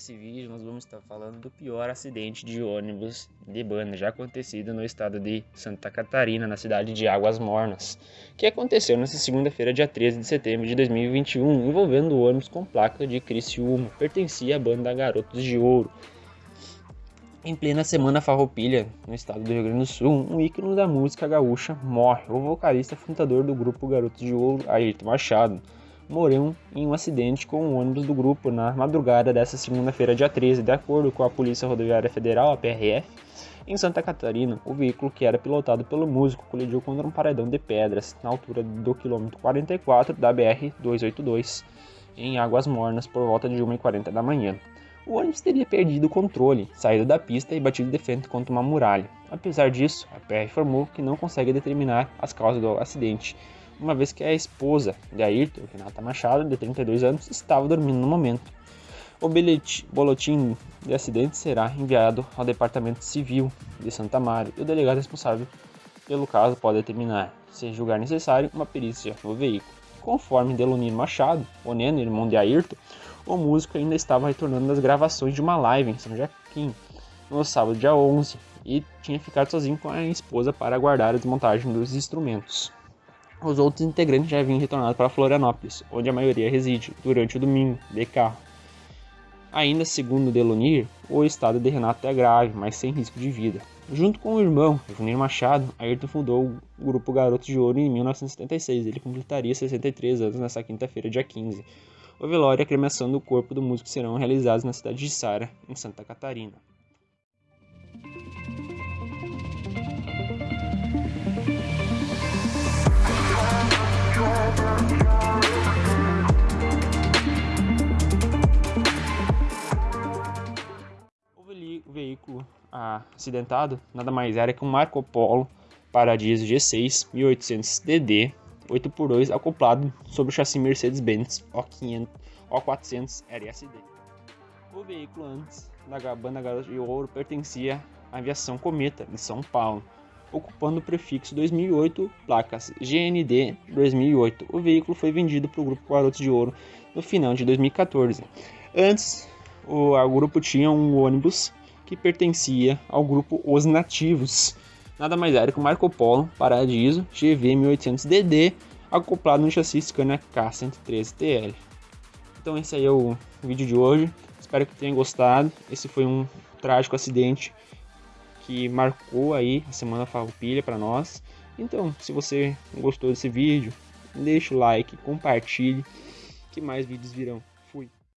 nesse vídeo nós vamos estar falando do pior acidente de ônibus de banda já acontecido no estado de Santa Catarina, na cidade de Águas Mornas, que aconteceu nesta segunda-feira, dia 13 de setembro de 2021, envolvendo ônibus com placa de Criciúma, pertencia à banda Garotos de Ouro. Em plena semana farroupilha, no estado do Rio Grande do Sul, um ícone da música gaúcha morre, o vocalista fundador do grupo Garotos de Ouro, Ayrton Machado, morreu em um acidente com o ônibus do grupo na madrugada desta segunda-feira, dia 13, de acordo com a Polícia Rodoviária Federal, a PRF. Em Santa Catarina, o veículo que era pilotado pelo músico colidiu contra um paredão de pedras na altura do quilômetro 44 da BR-282, em Águas Mornas, por volta de 1h40 da manhã. O ônibus teria perdido o controle, saído da pista e batido de frente contra uma muralha. Apesar disso, a PR informou que não consegue determinar as causas do acidente uma vez que a esposa de Ayrton, Renata Machado, de 32 anos, estava dormindo no momento. O boletim de acidente será enviado ao Departamento Civil de Santa Maria e o delegado responsável pelo caso pode determinar, se julgar necessário, uma perícia no veículo. Conforme Delonino Machado, o Neno, irmão de Ayrton, o músico ainda estava retornando das gravações de uma live em São Joaquim no sábado, dia 11, e tinha ficado sozinho com a esposa para aguardar a desmontagem dos instrumentos. Os outros integrantes já haviam retornado para Florianópolis, onde a maioria reside, durante o domingo, de carro. Ainda segundo Delonir, o estado de Renato é grave, mas sem risco de vida. Junto com o irmão, Evonir Machado, Ayrton fundou o grupo Garotos de Ouro em 1976. Ele completaria 63 anos nesta quinta-feira, dia 15. O velório e a cremação do corpo do músico serão realizados na cidade de Sara, em Santa Catarina. Veículo acidentado nada mais era que um Marco Polo Paradiso G6 1800DD 8x2 acoplado sobre o chassi Mercedes-Benz O500 O400 RSD. O veículo antes da banda Garota de Ouro pertencia à aviação Cometa de São Paulo ocupando o prefixo 2008, placas GND 2008. O veículo foi vendido para o grupo Garotos de Ouro no final de 2014. Antes, o, o grupo tinha um ônibus que pertencia ao grupo Os Nativos. Nada mais era que o Marco Polo Paradiso GV 1800DD acoplado no chassi Scania K113TL. Então esse aí é o vídeo de hoje. Espero que tenham gostado. Esse foi um trágico acidente que marcou aí a semana farroupilha para nós. Então, se você gostou desse vídeo, deixa o like, compartilhe, que mais vídeos virão.